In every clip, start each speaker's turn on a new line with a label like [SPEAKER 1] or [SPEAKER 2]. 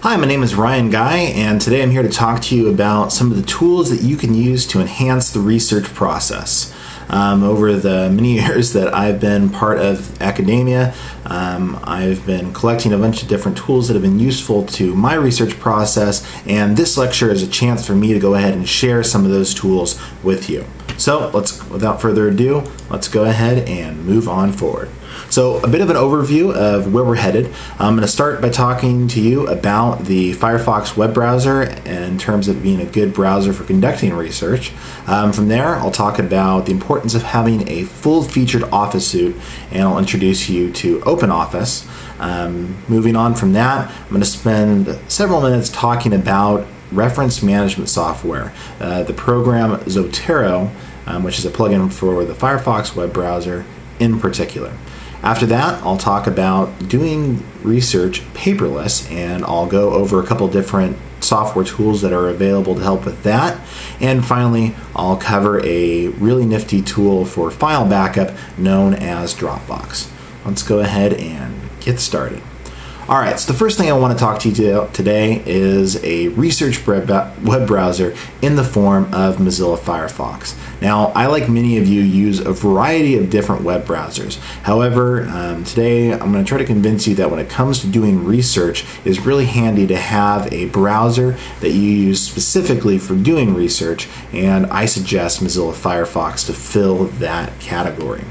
[SPEAKER 1] Hi, my name is Ryan Guy, and today I'm here to talk to you about some of the tools that you can use to enhance the research process. Um, over the many years that I've been part of academia, um, I've been collecting a bunch of different tools that have been useful to my research process, and this lecture is a chance for me to go ahead and share some of those tools with you. So let's, without further ado, let's go ahead and move on forward. So a bit of an overview of where we're headed. I'm going to start by talking to you about the Firefox web browser in terms of being a good browser for conducting research. Um, from there, I'll talk about the importance of having a full-featured Office suite, and I'll introduce you to OpenOffice. Um, moving on from that, I'm going to spend several minutes talking about reference management software. Uh, the program Zotero, um, which is a plugin for the Firefox web browser in particular. After that, I'll talk about doing research paperless, and I'll go over a couple different software tools that are available to help with that. And finally, I'll cover a really nifty tool for file backup known as Dropbox. Let's go ahead and get started. All right, so the first thing I want to talk to you today is a research web browser in the form of Mozilla Firefox. Now, I, like many of you, use a variety of different web browsers. However, um, today I'm going to try to convince you that when it comes to doing research, it's really handy to have a browser that you use specifically for doing research, and I suggest Mozilla Firefox to fill that category.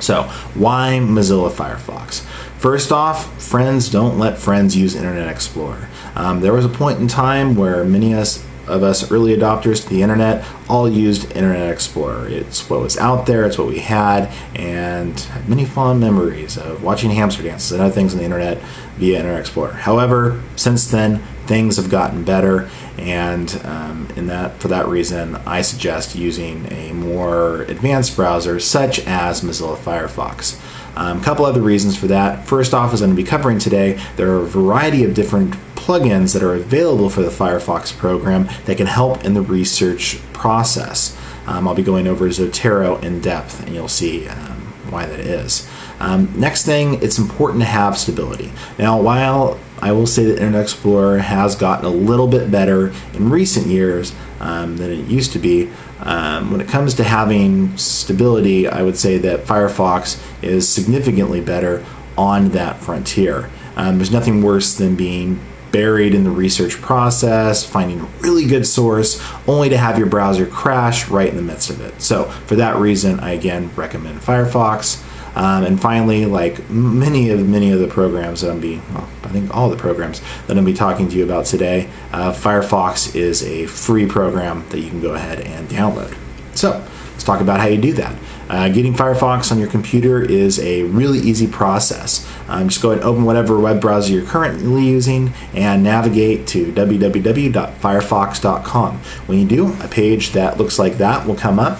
[SPEAKER 1] So, why Mozilla Firefox? First off, friends don't let friends use Internet Explorer. Um, there was a point in time where many of us, of us early adopters to the internet all used Internet Explorer. It's what was out there, it's what we had, and had many fond memories of watching hamster dances and other things on the internet via Internet Explorer. However, since then, things have gotten better, and um, in that for that reason, I suggest using a more advanced browser such as Mozilla Firefox. A um, couple other reasons for that. First off, as I'm going to be covering today, there are a variety of different plugins that are available for the Firefox program that can help in the research process. Um, I'll be going over Zotero in depth, and you'll see um, why that is. Um, next thing, it's important to have stability. Now, while I will say that Internet Explorer has gotten a little bit better in recent years um, than it used to be, um, when it comes to having stability, I would say that Firefox is significantly better on that frontier. Um, there's nothing worse than being buried in the research process, finding a really good source, only to have your browser crash right in the midst of it. So for that reason, I again recommend Firefox. Um, and finally, like many of many of the programs that I'm be, well, I think all the programs that I'm be talking to you about today, uh, Firefox is a free program that you can go ahead and download. So let's talk about how you do that. Uh, getting Firefox on your computer is a really easy process. Um, just go ahead and open whatever web browser you're currently using and navigate to www.firefox.com. When you do, a page that looks like that will come up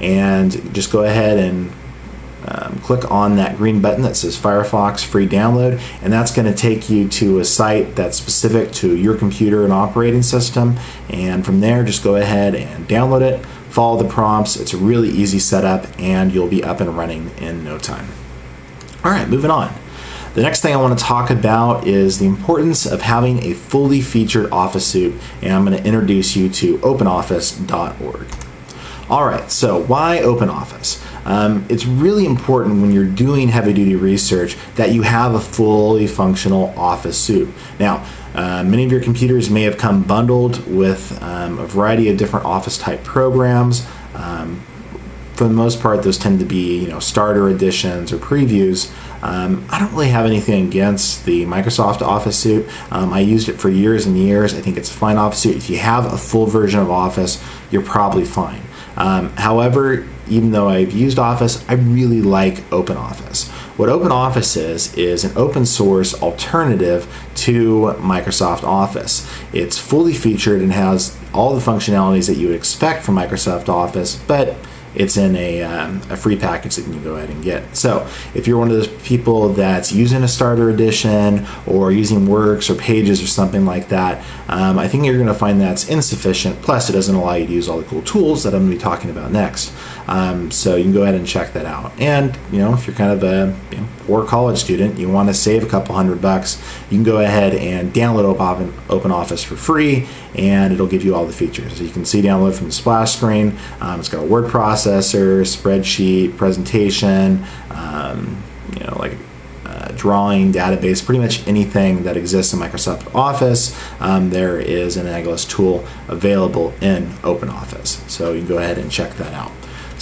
[SPEAKER 1] and just go ahead and um, click on that green button that says Firefox free download and that's going to take you to a site that's specific to your computer and operating system. And from there just go ahead and download it follow the prompts. It's a really easy setup and you'll be up and running in no time. Alright moving on. The next thing I want to talk about is the importance of having a fully featured office suite and I'm going to introduce you to openoffice.org Alright, so why OpenOffice? Um, it's really important when you're doing heavy duty research that you have a fully functional office suite. Now, uh, many of your computers may have come bundled with um, a variety of different office type programs. Um, for the most part, those tend to be you know starter editions or previews. Um, I don't really have anything against the Microsoft Office suite. Um, I used it for years and years. I think it's a fine Office suite. If you have a full version of Office, you're probably fine. Um, however, even though I've used Office, I really like OpenOffice. What OpenOffice is, is an open source alternative to Microsoft Office. It's fully featured and has all the functionalities that you would expect from Microsoft Office, but it's in a, um, a free package that you can go ahead and get. So if you're one of those people that's using a starter edition or using works or pages or something like that, um, I think you're going to find that's insufficient. Plus, it doesn't allow you to use all the cool tools that I'm going to be talking about next. Um, so you can go ahead and check that out. And you know, if you're kind of a you know, poor college student, you want to save a couple hundred bucks, you can go ahead and download Open, Open Office for free, and it'll give you all the features. So you can see download from the splash screen. Um, it's got a word processor, spreadsheet, presentation, um, you know, like drawing database, pretty much anything that exists in Microsoft Office, um, there is an Agilist tool available in OpenOffice. So you can go ahead and check that out.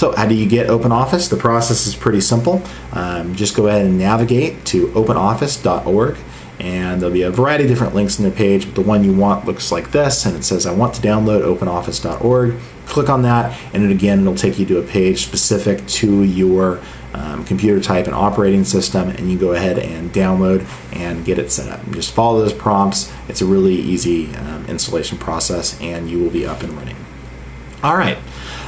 [SPEAKER 1] So how do you get OpenOffice? The process is pretty simple. Um, just go ahead and navigate to openoffice.org and there'll be a variety of different links in the page, but the one you want looks like this, and it says, I want to download openoffice.org. Click on that, and then again, it'll take you to a page specific to your um, computer type and operating system, and you go ahead and download and get it set up. And just follow those prompts. It's a really easy um, installation process, and you will be up and running. All right.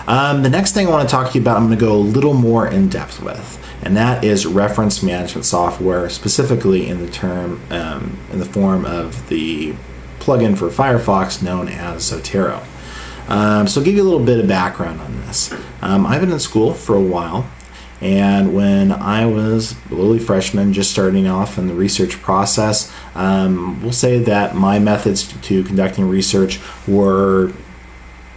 [SPEAKER 1] Um, the next thing I want to talk to you about, I'm going to go a little more in depth with and that is reference management software, specifically in the term um, in the form of the plugin for Firefox known as Zotero. Um, so, I'll give you a little bit of background on this. Um, I've been in school for a while, and when I was a lowly freshman, just starting off in the research process, um, we'll say that my methods to conducting research were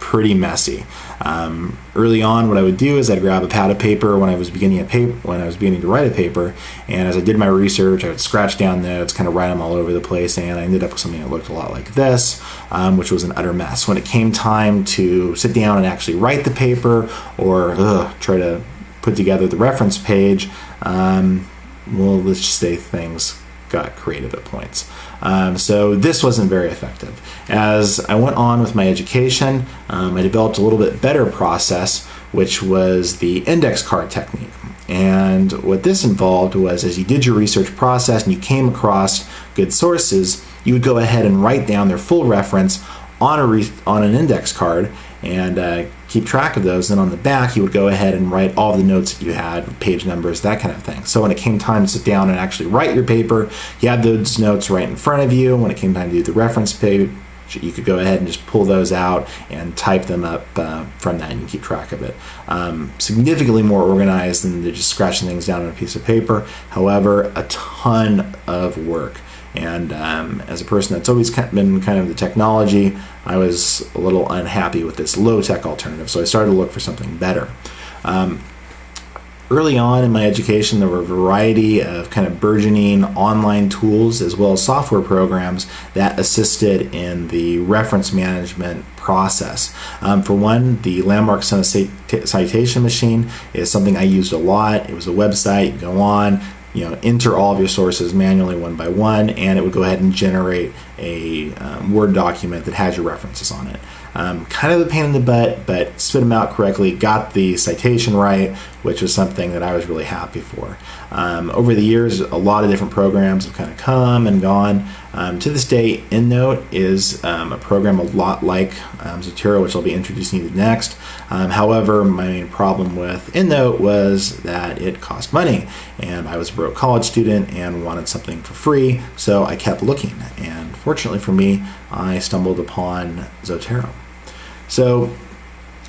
[SPEAKER 1] pretty messy. Um, early on, what I would do is I'd grab a pad of paper when I was beginning a paper when I was beginning to write a paper, and as I did my research, I would scratch down notes, kind of write them all over the place, and I ended up with something that looked a lot like this, um, which was an utter mess. When it came time to sit down and actually write the paper or ugh, try to put together the reference page, um, well, let's just say things got creative at points. Um, so this wasn't very effective. As I went on with my education, um, I developed a little bit better process, which was the index card technique. And what this involved was as you did your research process and you came across good sources, you would go ahead and write down their full reference on a on an index card and uh, keep track of those. Then on the back, you would go ahead and write all the notes that you had, page numbers, that kind of thing. So when it came time to sit down and actually write your paper, you had those notes right in front of you. When it came time to do the reference page, you could go ahead and just pull those out and type them up uh, from that and keep track of it. Um, significantly more organized than just scratching things down on a piece of paper. However, a ton of work. And um, as a person that's always been kind of the technology, I was a little unhappy with this low tech alternative. So I started to look for something better. Um, early on in my education, there were a variety of kind of burgeoning online tools as well as software programs that assisted in the reference management process. Um, for one, the Landmark Citation Machine is something I used a lot. It was a website, you go on, you know, enter all of your sources manually one by one, and it would go ahead and generate a um, Word document that has your references on it. Um, kind of a pain in the butt, but spit them out correctly, got the citation right, which was something that I was really happy for. Um, over the years, a lot of different programs have kind of come and gone. Um, to this day, EndNote is um, a program a lot like um, Zotero, which I'll be introducing you to next. Um, however, my main problem with EndNote was that it cost money, and I was a broke college student and wanted something for free, so I kept looking. And fortunately for me, I stumbled upon Zotero. So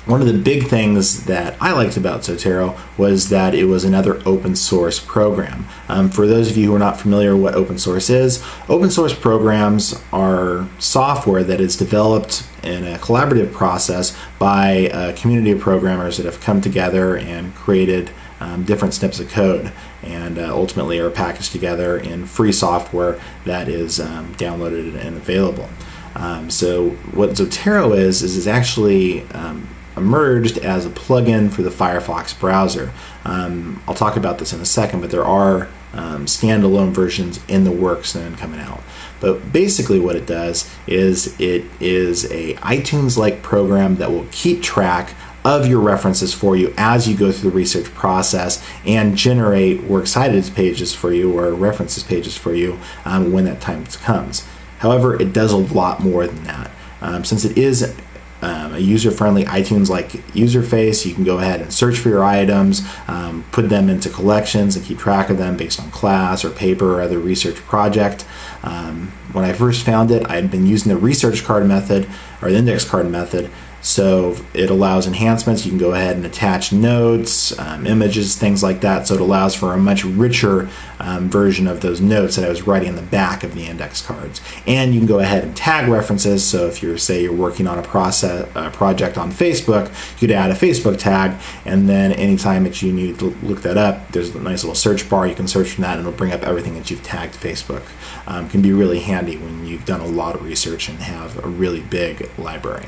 [SPEAKER 1] one of the big things that I liked about Zotero was that it was another open source program. Um, for those of you who are not familiar with what open source is, open source programs are software that is developed in a collaborative process by a community of programmers that have come together and created um, different snips of code and uh, ultimately are packaged together in free software that is um, downloaded and available. Um, so what Zotero is, is it's actually um, emerged as a plugin for the Firefox browser. Um, I'll talk about this in a second, but there are um, standalone versions in the works and coming out. But basically, what it does is it is a iTunes-like program that will keep track of your references for you as you go through the research process and generate works cited pages for you or references pages for you um, when that time comes. However, it does a lot more than that. Um, since it is um, a user-friendly iTunes-like interface. You can go ahead and search for your items, um, put them into collections, and keep track of them based on class or paper or other research project. Um, when I first found it, I had been using the research card method or the index card method so it allows enhancements. You can go ahead and attach notes, um, images, things like that. So it allows for a much richer um, version of those notes that I was writing in the back of the index cards. And you can go ahead and tag references. So if you're, say, you're working on a process a project on Facebook, you could add a Facebook tag, and then anytime that you need to look that up, there's a nice little search bar. You can search from that, and it'll bring up everything that you've tagged Facebook. Um, can be really handy when you've done a lot of research and have a really big library.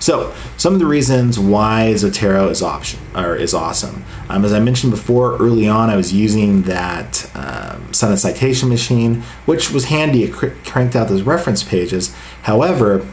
[SPEAKER 1] So, some of the reasons why Zotero is option or is awesome. Um, as I mentioned before, early on, I was using that um, citation machine, which was handy. It cr- cranked out those reference pages. However,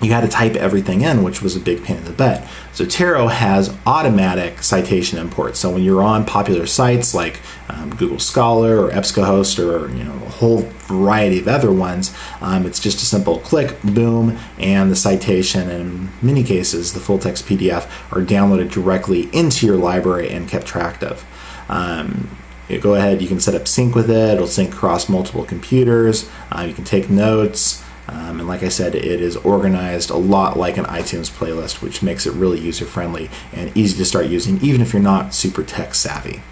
[SPEAKER 1] you had to type everything in, which was a big pain in the butt. Zotero has automatic citation imports. So when you're on popular sites like um, Google Scholar or EBSCOhost or you know a whole variety of other ones, um, it's just a simple click, boom, and the citation and in many cases the full text PDF are downloaded directly into your library and kept track of. Um, you go ahead, you can set up sync with it. It'll sync across multiple computers. Uh, you can take notes. Um, and like I said, it is organized a lot like an iTunes playlist, which makes it really user friendly and easy to start using, even if you're not super tech savvy.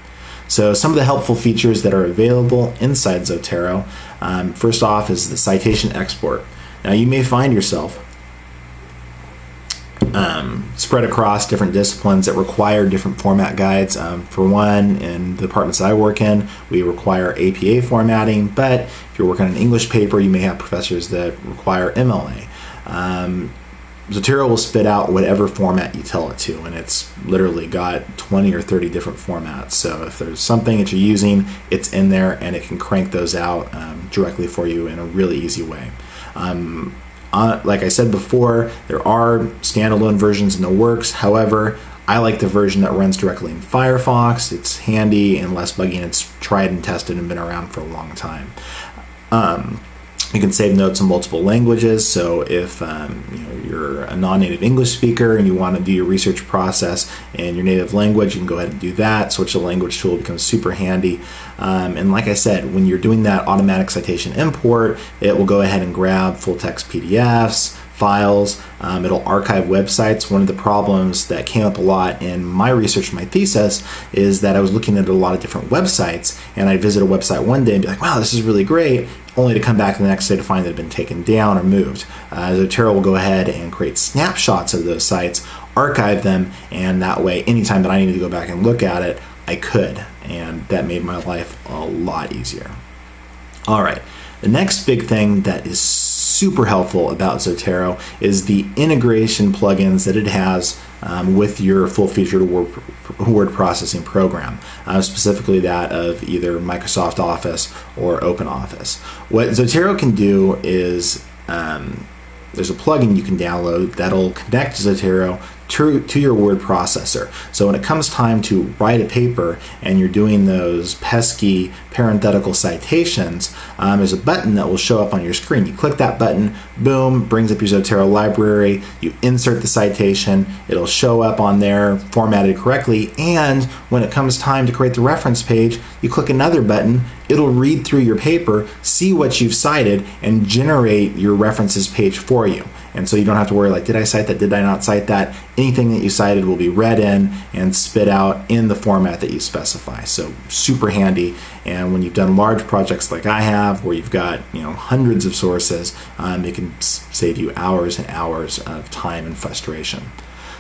[SPEAKER 1] So, some of the helpful features that are available inside Zotero um, first off is the citation export. Now, you may find yourself um, spread across different disciplines that require different format guides. Um, for one, in the departments I work in, we require APA formatting, but if you're working on an English paper, you may have professors that require MLA. Um, Zotero will spit out whatever format you tell it to, and it's literally got 20 or 30 different formats. So if there's something that you're using, it's in there and it can crank those out um, directly for you in a really easy way. Um, uh, like I said before, there are standalone versions in the works. However, I like the version that runs directly in Firefox. It's handy and less buggy, and it's tried and tested and been around for a long time. Um, you can save notes in multiple languages. So if um, you you're a non-native English speaker and you want to do your research process in your native language, you can go ahead and do that. Switch the language tool becomes super handy. Um, and like I said, when you're doing that automatic citation import, it will go ahead and grab full text PDFs, files. Um, it'll archive websites. One of the problems that came up a lot in my research, my thesis, is that I was looking at a lot of different websites, and I'd visit a website one day and be like, "Wow, this is really great," only to come back the next day to find that it had been taken down or moved. Uh, Zotero will go ahead and create snapshots of those sites, archive them, and that way, anytime that I needed to go back and look at it, I could, and that made my life a lot easier. All right, the next big thing that is super helpful about Zotero is the integration plugins that it has um, with your full featured word, word processing program, uh, specifically that of either Microsoft Office or OpenOffice. What Zotero can do is um, there's a plugin you can download that'll connect Zotero to, to your word processor. So when it comes time to write a paper and you're doing those pesky parenthetical citations, um, there's a button that will show up on your screen. You click that button, boom, brings up your Zotero library. You insert the citation, it'll show up on there formatted correctly. And when it comes time to create the reference page, you click another button, it'll read through your paper, see what you've cited, and generate your references page for you. And so you don't have to worry like, did I cite that? Did I not cite that? Anything that you cited will be read in and spit out in the format that you specify. So super handy. And when you've done large projects like I have, where you've got you know hundreds of sources, um, it can save you hours and hours of time and frustration.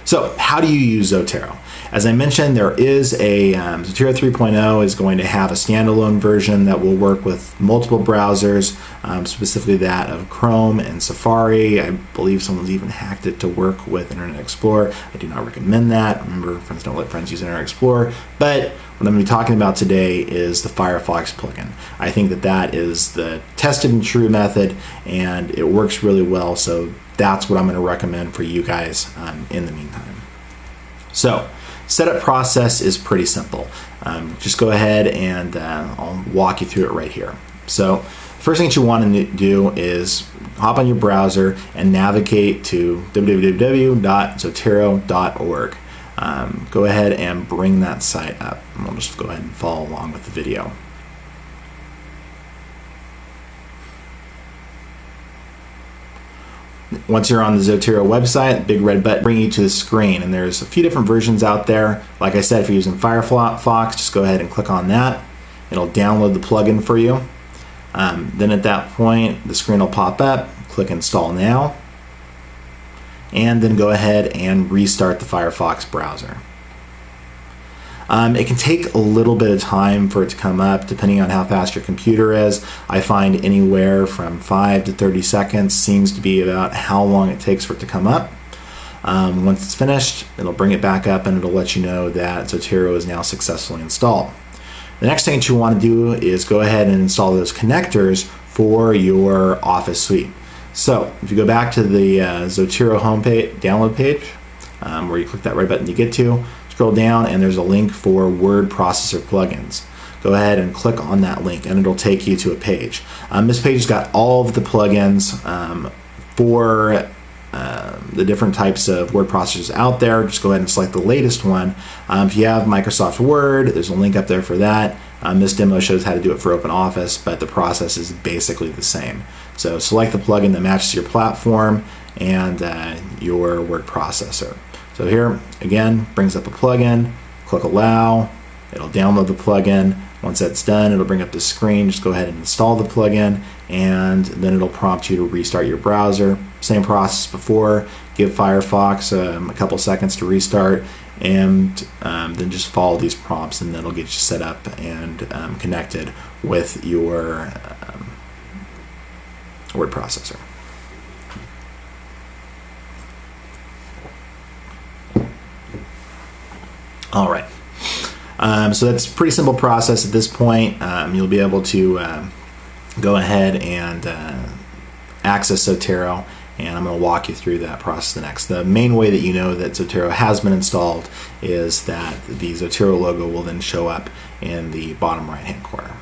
[SPEAKER 1] So, how do you use Zotero? As I mentioned, there is a um, Zotero 3.0 is going to have a standalone version that will work with multiple browsers, um, specifically that of Chrome and Safari. I believe someone's even hacked it to work with Internet Explorer. I do not recommend that. Remember, friends don't let friends use Internet Explorer. But what I'm going to be talking about today is the Firefox plugin. I think that that is the tested and true method, and it works really well. So that's what I'm going to recommend for you guys um, in the meantime. So, setup process is pretty simple. Um, just go ahead and uh, I'll walk you through it right here. So, first thing that you want to do is hop on your browser and navigate to www.zotero.org. Um, go ahead and bring that site up. We'll just go ahead and follow along with the video. Once you're on the Zotero website, big red button bring you to the screen, and there's a few different versions out there. Like I said, if you're using Firefox, just go ahead and click on that. It'll download the plugin for you. Um, then at that point, the screen will pop up. Click Install Now, and then go ahead and restart the Firefox browser. Um, it can take a little bit of time for it to come up depending on how fast your computer is. I find anywhere from 5 to 30 seconds seems to be about how long it takes for it to come up. Um, once it's finished, it'll bring it back up and it'll let you know that Zotero is now successfully installed. The next thing that you want to do is go ahead and install those connectors for your Office suite. So if you go back to the uh, Zotero homepage download page, um, where you click that red button to get to, scroll down and there's a link for word processor plugins. Go ahead and click on that link and it'll take you to a page. Um, this page has got all of the plugins um, for um, the different types of word processors out there. Just go ahead and select the latest one. Um, if you have Microsoft Word, there's a link up there for that. Um, this demo shows how to do it for OpenOffice, but the process is basically the same. So select the plugin that matches your platform and uh, your word processor. So here, again, brings up a plugin, click allow, it'll download the plugin. Once that's done, it'll bring up the screen. Just go ahead and install the plugin, and then it'll prompt you to restart your browser. Same process before. Give Firefox um, a couple seconds to restart, and um, then just follow these prompts, and then it'll get you set up and um, connected with your um, word processor. All right. Um, so that's a pretty simple process at this point. Um, you'll be able to uh, go ahead and uh, access Zotero, and I'm going to walk you through that process the next. The main way that you know that Zotero has been installed is that the Zotero logo will then show up in the bottom right hand corner.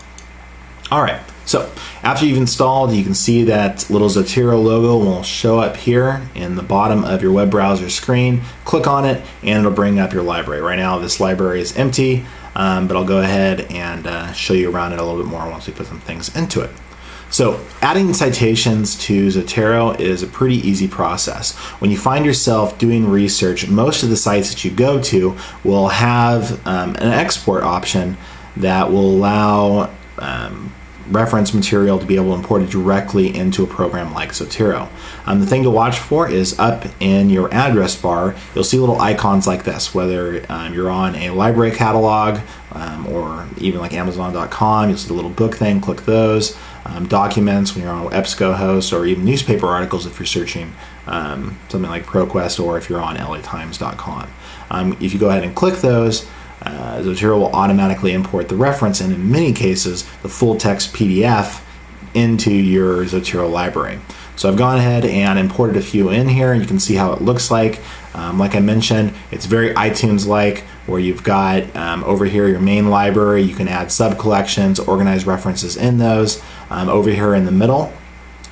[SPEAKER 1] All right, so after you've installed, you can see that little Zotero logo will show up here in the bottom of your web browser screen. Click on it and it'll bring up your library. Right now this library is empty, um, but I'll go ahead and uh, show you around it a little bit more once we put some things into it. So adding citations to Zotero is a pretty easy process. When you find yourself doing research, most of the sites that you go to will have um, an export option that will allow um, reference material to be able to import it directly into a program like Zotero. Um, the thing to watch for is up in your address bar, you'll see little icons like this, whether um, you're on a library catalog um, or even like Amazon.com, you'll see the little book thing, click those. Um, documents when you're on EBSCOhost or even newspaper articles if you're searching um, something like ProQuest or if you're on LATimes.com. Um, if you go ahead and click those, uh, Zotero will automatically import the reference and in many cases the full text PDF into your Zotero library. So I've gone ahead and imported a few in here and you can see how it looks like. Um, like I mentioned, it's very iTunes-like where you've got um, over here your main library, you can add sub-collections, organize references in those. Um, over here in the middle,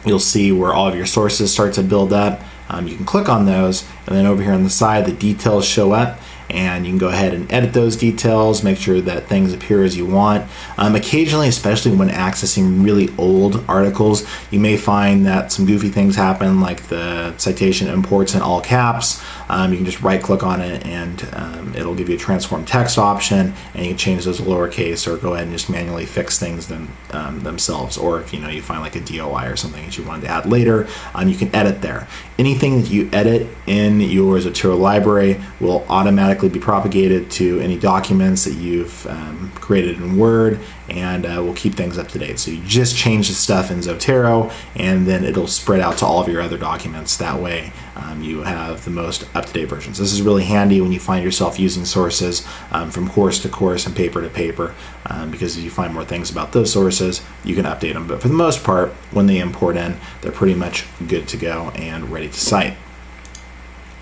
[SPEAKER 1] you'll see where all of your sources start to build up. Um, you can click on those and then over here on the side the details show up and you can go ahead and edit those details, make sure that things appear as you want. Um, occasionally, especially when accessing really old articles, you may find that some goofy things happen like the citation imports in all caps. Um, you can just right click on it and um, it'll give you a transform text option and you can change those to lowercase or go ahead and just manually fix things them, um, themselves. Or if you know you find like a DOI or something that you wanted to add later, um, you can edit there. Anything that you edit in your Zotero library will automatically be propagated to any documents that you've um, created in Word and uh, we'll keep things up to date. So you just change the stuff in Zotero and then it'll spread out to all of your other documents. That way um, you have the most up-to-date versions. This is really handy when you find yourself using sources um, from course to course and paper to paper um, because if you find more things about those sources, you can update them. But for the most part, when they import in, they're pretty much good to go and ready to cite.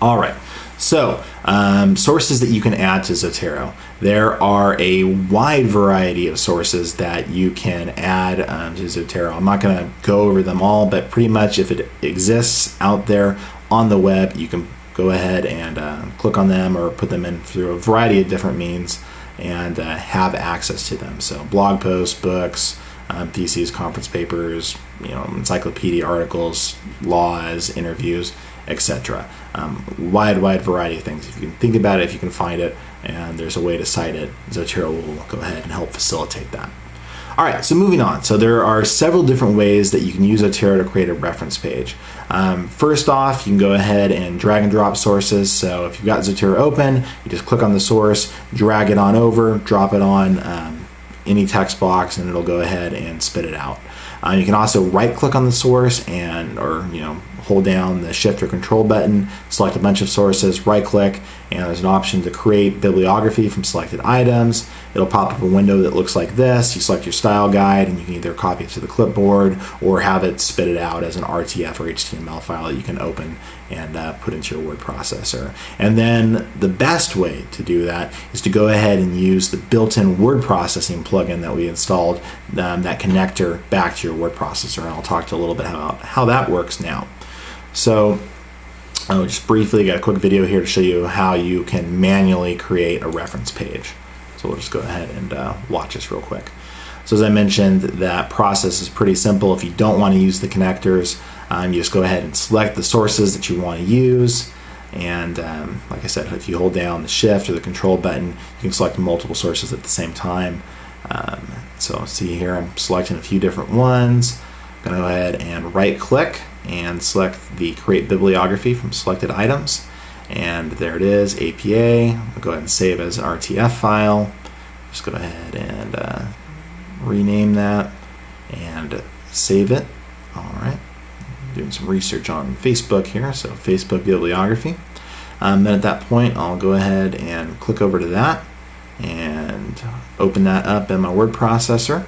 [SPEAKER 1] All right. So, um, sources that you can add to Zotero. There are a wide variety of sources that you can add um, to Zotero. I'm not going to go over them all, but pretty much if it exists out there on the web, you can go ahead and uh, click on them or put them in through a variety of different means and uh, have access to them. So, blog posts, books, um, theses, conference papers, you know, encyclopedia articles, laws, interviews, etc. Um, wide, wide variety of things. If you can think about it, if you can find it, and there's a way to cite it, Zotero will go ahead and help facilitate that. All right, so moving on. So there are several different ways that you can use Zotero to create a reference page. Um, first off, you can go ahead and drag and drop sources. So if you've got Zotero open, you just click on the source, drag it on over, drop it on um, any text box, and it'll go ahead and spit it out. Uh, you can also right click on the source and, or, you know, hold down the shift or control button, select a bunch of sources, right click, and there's an option to create bibliography from selected items. It'll pop up a window that looks like this. You select your style guide and you can either copy it to the clipboard or have it spit it out as an RTF or HTML file that you can open and uh, put into your word processor. And then the best way to do that is to go ahead and use the built-in word processing plugin that we installed, um, that connector back to your word processor. And I'll talk to a little bit about how that works now. So I'll just briefly got a quick video here to show you how you can manually create a reference page. So we'll just go ahead and uh, watch this real quick. So as I mentioned, that process is pretty simple. If you don't want to use the connectors, um, you just go ahead and select the sources that you want to use. And um, like I said, if you hold down the shift or the control button, you can select multiple sources at the same time. Um, so see here, I'm selecting a few different ones. I'm gonna go ahead and right click and select the create bibliography from selected items. And there it is, APA. I'll go ahead and save as RTF file. Just go ahead and uh, rename that and save it. All right, doing some research on Facebook here, so Facebook bibliography. Um, then at that point, I'll go ahead and click over to that and open that up in my word processor.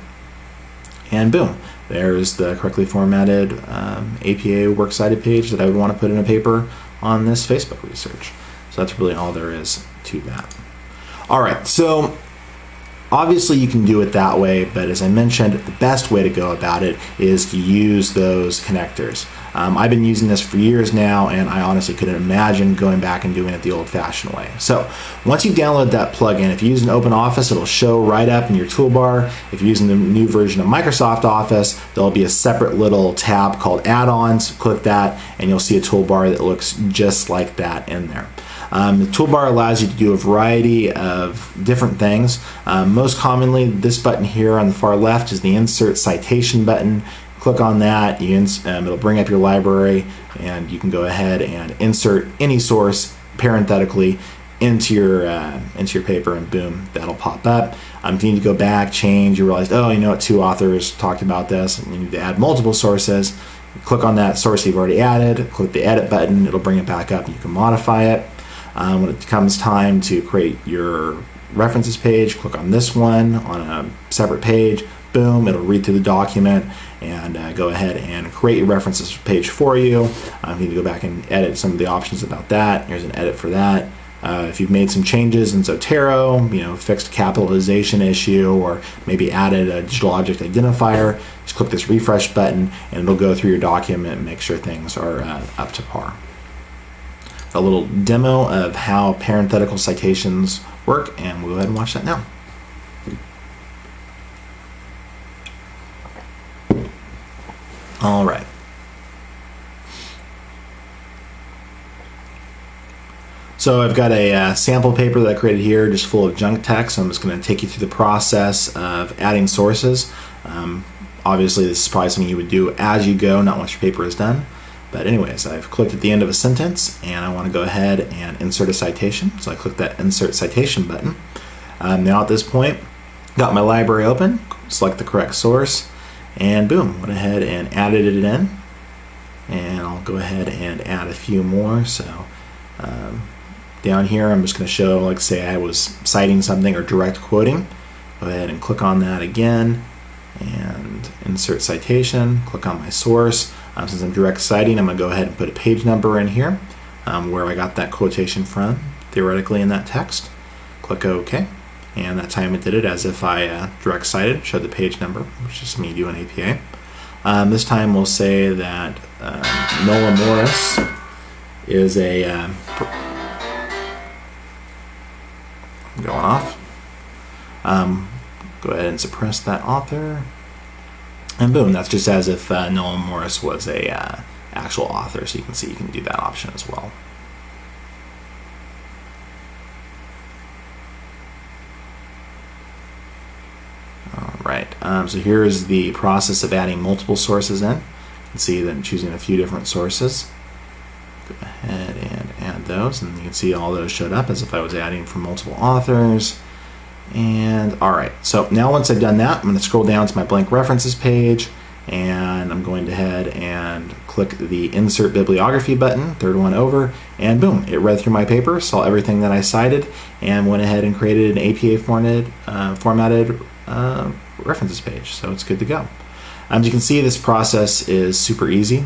[SPEAKER 1] And boom, there's the correctly formatted um, APA works cited page that I would want to put in a paper on this Facebook research. So that's really all there is to that. All right, so obviously you can do it that way, but as I mentioned, the best way to go about it is to use those connectors. Um, I've been using this for years now, and I honestly couldn't imagine going back and doing it the old-fashioned way. So once you download that plugin, if you use an open office, it'll show right up in your toolbar. If you're using the new version of Microsoft Office, there'll be a separate little tab called add-ons. Click that, and you'll see a toolbar that looks just like that in there. Um, the toolbar allows you to do a variety of different things. Um, most commonly, this button here on the far left is the Insert Citation button click on that, you um, it'll bring up your library and you can go ahead and insert any source parenthetically into your uh, into your paper and boom that'll pop up. Um, if you need to go back change you realize oh you know what two authors talked about this and you need to add multiple sources click on that source you've already added click the edit button it'll bring it back up and you can modify it. Um, when it comes time to create your references page click on this one on a separate page boom it'll read through the document and uh, go ahead and create your references page for you. Um, you need to go back and edit some of the options about that. Here's an edit for that. Uh, if you've made some changes in Zotero, you know, fixed capitalization issue, or maybe added a digital object identifier, just click this refresh button and it'll go through your document and make sure things are uh, up to par. A little demo of how parenthetical citations work, and we'll go ahead and watch that now. All right. So I've got a uh, sample paper that I created here just full of junk text. I'm just going to take you through the process of adding sources. Um, obviously this is probably something you would do as you go, not once your paper is done. But anyways, I've clicked at the end of a sentence and I want to go ahead and insert a citation. So I click that insert citation button. Um, now at this point, got my library open, select the correct source, and boom, went ahead and added it in. And I'll go ahead and add a few more. So um, down here, I'm just going to show, like say I was citing something or direct quoting. Go ahead and click on that again and insert citation, click on my source. Um, since I'm direct citing, I'm going to go ahead and put a page number in here. um, where I got that quotation from, theoretically in that text. Click OK. And that time it did it as if I uh, direct cited, showed the page number, which is me doing APA. Um, this time we'll say that um, Noah Morris is a uh, going off. Um, go ahead and suppress that author. And boom, that's just as if uh, Morris was a uh, actual author. So you can see you can do that option as well. All um, so here is the process of adding multiple sources in. You can see that I'm choosing a few different sources. Go ahead and add those, and you can see all those showed up as if I was adding from multiple authors. And all right, so now once I've done that, I'm going to scroll down to my blank references page and I'm going to head and click the insert bibliography button, third one over, and boom, it read through my paper, saw everything that I cited, and went ahead and created an APA formatted, uh, formatted uh, references page. So it's good to go. Um, as you can see, this process is super easy.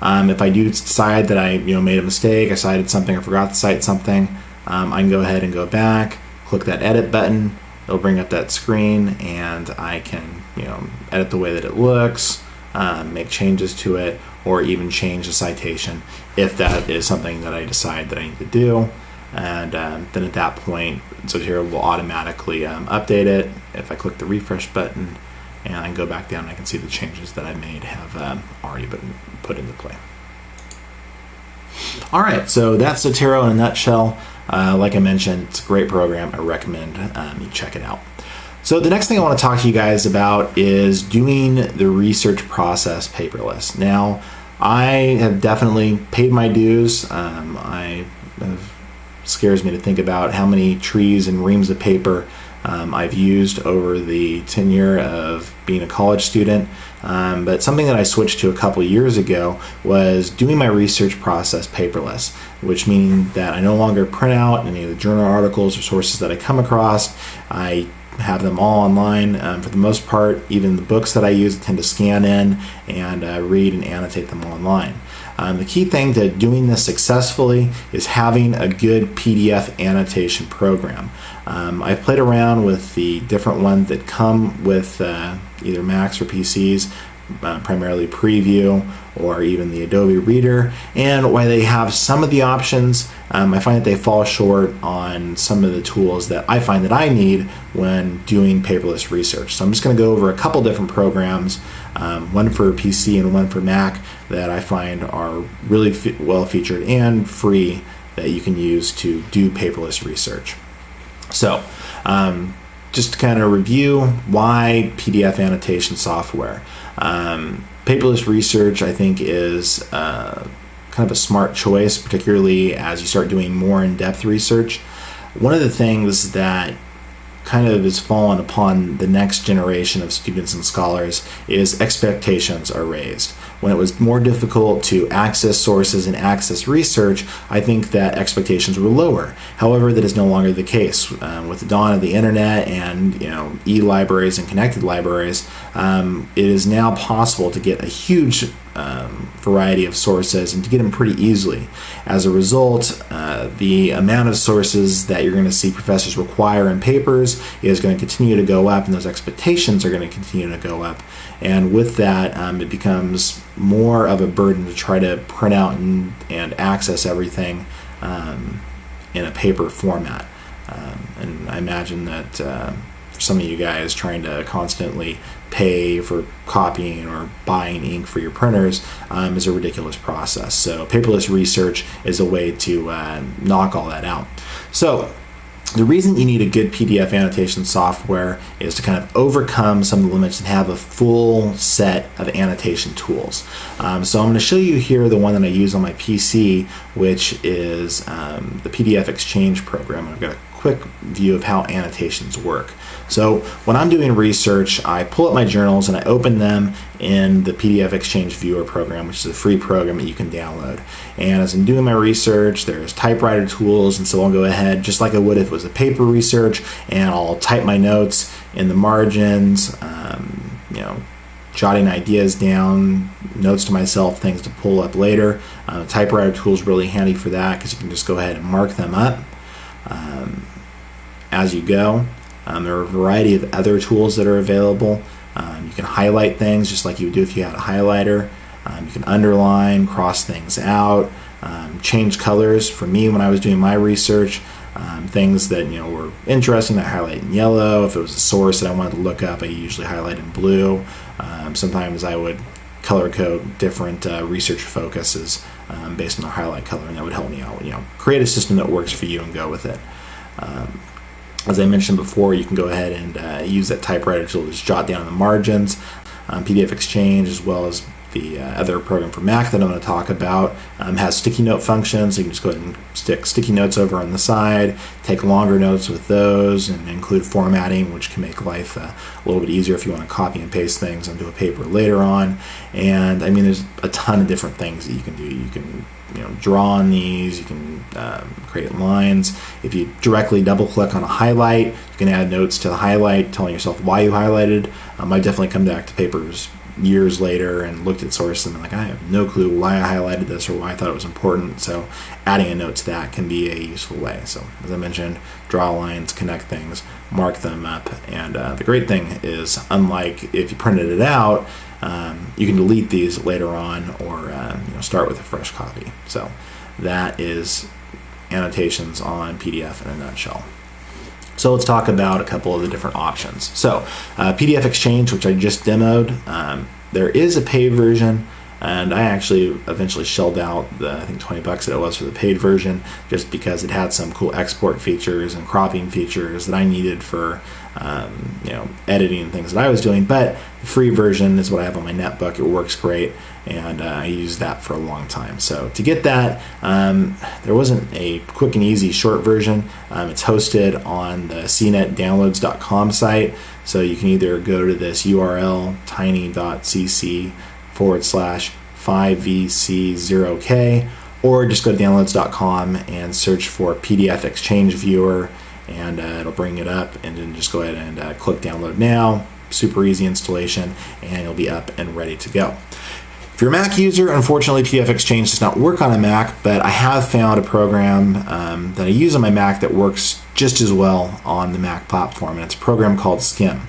[SPEAKER 1] Um, if I do decide that I you know made a mistake, I cited something, or forgot to cite something, um, I can go ahead and go back, click that edit button, it'll bring up that screen and I can you know edit the way that it looks um, make changes to it or even change the citation if that is something that I decide that I need to do and um, then at that point Zotero will automatically um, update it if I click the refresh button and I go back down I can see the changes that I made have um, already been put into play. All right, so that's Zotero in a nutshell. Uh, like I mentioned, it's a great program. I recommend um, you check it out. So the next thing I want to talk to you guys about is doing the research process paperless. Now, I have definitely paid my dues. Um, I scares me to think about how many trees and reams of paper um, I've used over the tenure of being a college student. Um, but something that I switched to a couple years ago was doing my research process paperless, which means that I no longer print out any of the journal articles or sources that I come across. I have them all online um, for the most part. Even the books that I use I tend to scan in and uh, read and annotate them online. Um, the key thing to doing this successfully is having a good PDF annotation program. Um, I've played around with the different ones that come with uh, either Macs or PCs, uh, primarily Preview or even the Adobe Reader. And while they have some of the options, um, I find that they fall short on some of the tools that I find that I need when doing paperless research. So I'm just going to go over a couple different programs, um, one for PC and one for Mac, that I find are really well featured and free that you can use to do paperless research. So, um, just to kind of review why PDF annotation software. Um, paperless research, I think, is uh, kind of a smart choice, particularly as you start doing more in depth research. One of the things that kind of is fallen upon the next generation of students and scholars is expectations are raised. When it was more difficult to access sources and access research, I think that expectations were lower. However, that is no longer the case. Um, with the dawn of the internet and you know e-libraries and connected libraries, um, it is now possible to get a huge um, variety of sources and to get them pretty easily. As a result, uh, the amount of sources that you're going to see professors require in papers is going to continue to go up, and those expectations are going to continue to go up. And with that, um, it becomes more of a burden to try to print out and, and access everything um, in a paper format. Um, and I imagine that uh, for some of you guys trying to constantly pay for copying or buying ink for your printers um, is a ridiculous process. So paperless research is a way to uh, knock all that out. So the reason you need a good PDF annotation software is to kind of overcome some of the limits and have a full set of annotation tools. Um, so I'm going to show you here the one that I use on my PC, which is um, the PDF-XChange program. I've got a quick view of how annotations work. So when I'm doing research, I pull up my journals and I open them in the PDF-XChange Viewer program, which is a free program that you can download. And as I'm doing my research, there's typewriter tools, and so I'll go ahead, just like I would if it was a paper research, and I'll type my notes in the margins, um, you know, jotting ideas down, notes to myself, things to pull up later. Uh, typewriter tool is really handy for that because you can just go ahead and mark them up um, as you go. Um, there are a variety of other tools that are available. Um, you can highlight things just like you would do if you had a highlighter. Um, you can underline, cross things out, um, change colors. For me, when I was doing my research, um, things that you know were interesting, I highlight in yellow. If it was a source that I wanted to look up, I usually highlight in blue. Um, sometimes I would color code different uh, research focuses um, based on the highlight color, and that would help me out. You know, create a system that works for you and go with it. Um, as I mentioned before, you can go ahead and uh, use that typewriter tool to just jot down the margins, um, PDF-XChange, as well as the uh, other program for Mac that I'm going to talk about um, has sticky note functions. So you can just go ahead and stick sticky notes over on the side, take longer notes with those, and include formatting, which can make life uh, a little bit easier if you want to copy and paste things onto a paper later on. And I mean, there's a ton of different things that you can do. You can you know draw on these. You can um, create lines. If you directly double click on a highlight, you can add notes to the highlight, telling yourself why you highlighted. Um, I definitely come back to papers years later and looked at source and like I have no clue why I highlighted this or why I thought it was important. So adding a note to that can be a useful way. So as I mentioned draw lines connect things mark them up. And uh, the great thing is unlike if you printed it out um, you can delete these later on or uh, you know, start with a fresh copy. So that is annotations on PDF in a nutshell so let's talk about a couple of the different options. So uh, PDF-XChange, which I just demoed, um, there is a paid version and I actually eventually shelled out the I think 20 bucks that it was for the paid version just because it had some cool export features and cropping features that I needed for um, you know editing and things that I was doing but the free version is what I have on my netbook. It works great and uh, I used that for a long time. So to get that um, there wasn't a quick and easy short version. Um, it's hosted on the cnetdownloads.com site. So you can either go to this URL tiny.cc forward slash 5vc0k or just go to downloads.com and search for PDF-XChange Viewer and uh, it'll bring it up and then just go ahead and uh, click download now. Super easy installation and it'll be up and ready to go. If you're a Mac user, unfortunately PDF-XChange does not work on a Mac, but I have found a program um, that I use on my Mac that works just as well on the Mac platform and it's a program called Skim.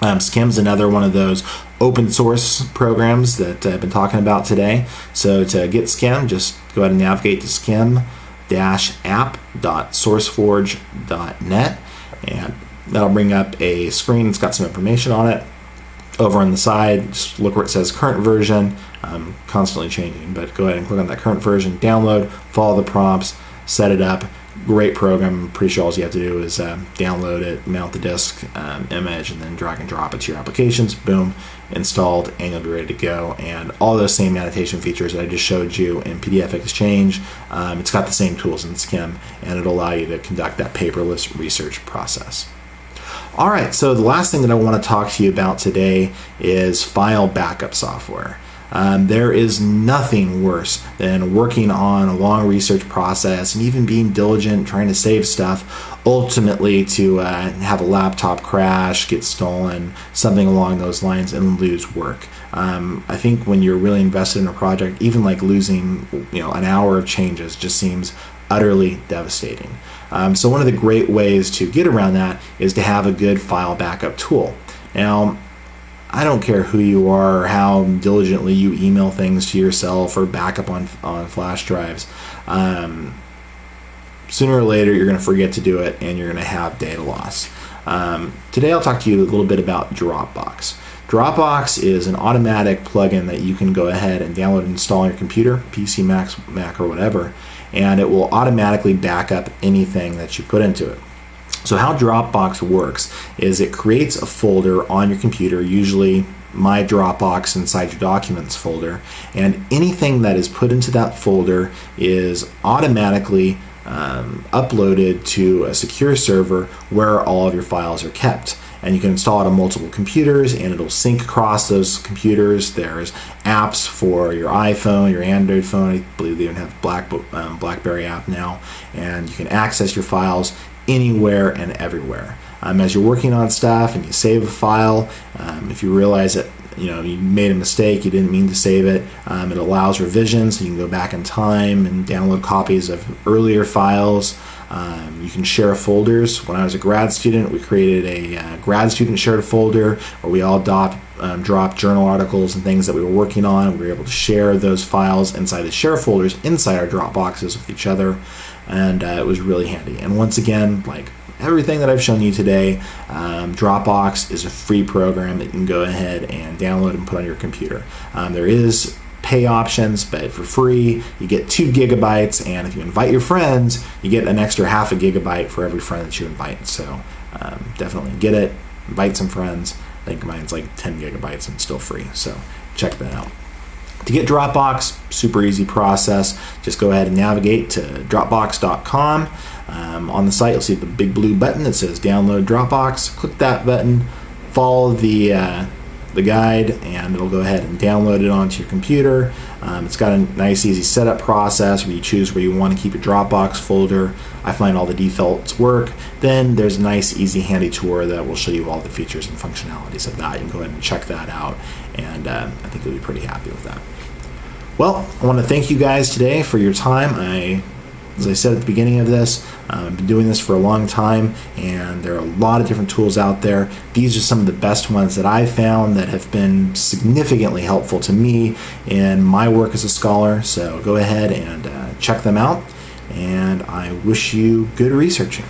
[SPEAKER 1] Um, Skim's another one of those open source programs that I've been talking about today. So to get Skim, just go ahead and navigate to skim-app.sourceforge.net and that'll bring up a screen. It's got some information on it. Over on the side, just look where it says current version. I'm constantly changing, but go ahead and click on that current version, download, follow the prompts, set it up, great program. I'm pretty sure all you have to do is uh, download it, mount the disk um, image, and then drag and drop it to your applications. Boom, installed, and you'll be ready to go. And all those same annotation features that I just showed you in PDF-XChange, um, it's got the same tools in Skim, and it'll allow you to conduct that paperless research process. All right, so the last thing that I want to talk to you about today is file backup software. Um, there is nothing worse than working on a long research process and even being diligent, trying to save stuff, ultimately to uh, have a laptop crash, get stolen, something along those lines, and lose work. Um, I think when you're really invested in a project, even like losing you know an hour of changes just seems utterly devastating. Um, so one of the great ways to get around that is to have a good file backup tool. Now, I don't care who you are or how diligently you email things to yourself or backup on on flash drives. Um, sooner or later, you're going to forget to do it, and you're going to have data loss. Um, today, I'll talk to you a little bit about Dropbox. Dropbox is an automatic plugin that you can go ahead and download and install on your computer, PC, Mac, Mac, or whatever, and it will automatically back up anything that you put into it. So how Dropbox works is it creates a folder on your computer, usually my Dropbox inside your documents folder, and anything that is put into that folder is automatically um, uploaded to a secure server where all of your files are kept. And you can install it on multiple computers and it'll sync across those computers. There's apps for your iPhone, your Android phone. I believe they even have Black, um, BlackBerry app now. And you can access your files anywhere and everywhere. Um, as you're working on stuff and you save a file, um, if you realize that you know you made a mistake, you didn't mean to save it. Um, it allows revisions, so you can go back in time and download copies of earlier files. Um, you can share folders. When I was a grad student, we created a uh, grad student shared folder where we all um, dropped journal articles and things that we were working on. We were able to share those files inside the share folders inside our Dropboxes with each other, and uh, it was really handy. And once again, like everything that I've shown you today, um, Dropbox is a free program that you can go ahead and download and put on your computer. Um, there is pay options, but for free, you get two gigabytes. And if you invite your friends, you get an extra half a gigabyte for every friend that you invite. So um, definitely get it, invite some friends. I think mine's like 10 gigabytes and still free. So check that out. To get Dropbox, super easy process. Just go ahead and navigate to Dropbox.com. Um, on the site, you'll see the big blue button that says Download Dropbox. Click that button, follow the uh, the guide and it'll go ahead and download it onto your computer. Um, it's got a nice easy setup process where you choose where you want to keep your Dropbox folder. I find all the defaults work. Then there's a nice easy handy tour that will show you all the features and functionalities of that. You can go ahead and check that out and um, I think you'll be pretty happy with that. Well, I want to thank you guys today for your time. I as I said at the beginning of this, uh, I've been doing this for a long time, and there are a lot of different tools out there. These are some of the best ones that I've found that have been significantly helpful to me in my work as a scholar. So go ahead and uh, check them out, and I wish you good researching.